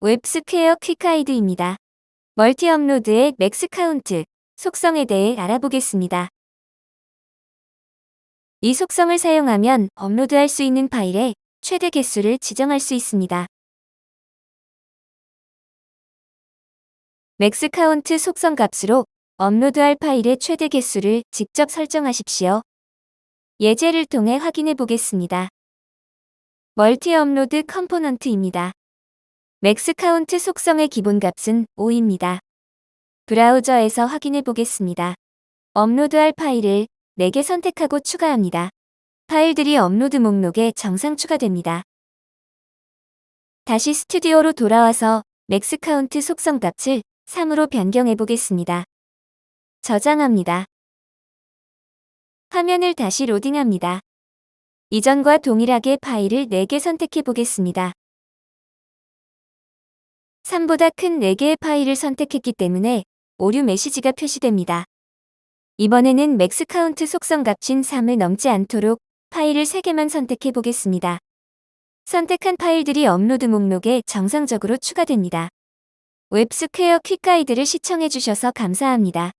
WebSquare quick guide입니다. multi upload의 max count, 속성에 대해 알아보겠습니다. 이 속성을 사용하면 업로드할 수 있는 파일의 최대 개수를 지정할 수 있습니다. max count 속성 값으로 업로드할 파일의 최대 개수를 직접 설정하십시오. 예제를 통해 확인해 보겠습니다. multi upload component입니다. max count 속성의 기본값은 5입니다. 브라우저에서 확인해 보겠습니다. 업로드할 파일을 4개 선택하고 추가합니다. 파일들이 업로드 목록에 정상 추가됩니다. 다시 스튜디오로 돌아와서 max count 속성 값을 3으로 변경해 보겠습니다. 저장합니다. 화면을 다시 로딩합니다. 이전과 동일하게 파일을 4개 선택해 보겠습니다. 3보다 큰 4개의 파일을 선택했기 때문에 오류 메시지가 표시됩니다. 이번에는 max count 속성 값인 3을 넘지 않도록 파일을 3개만 선택해 보겠습니다. 선택한 파일들이 업로드 목록에 정상적으로 추가됩니다. WebSquare quick guide를 시청해 주셔서 감사합니다.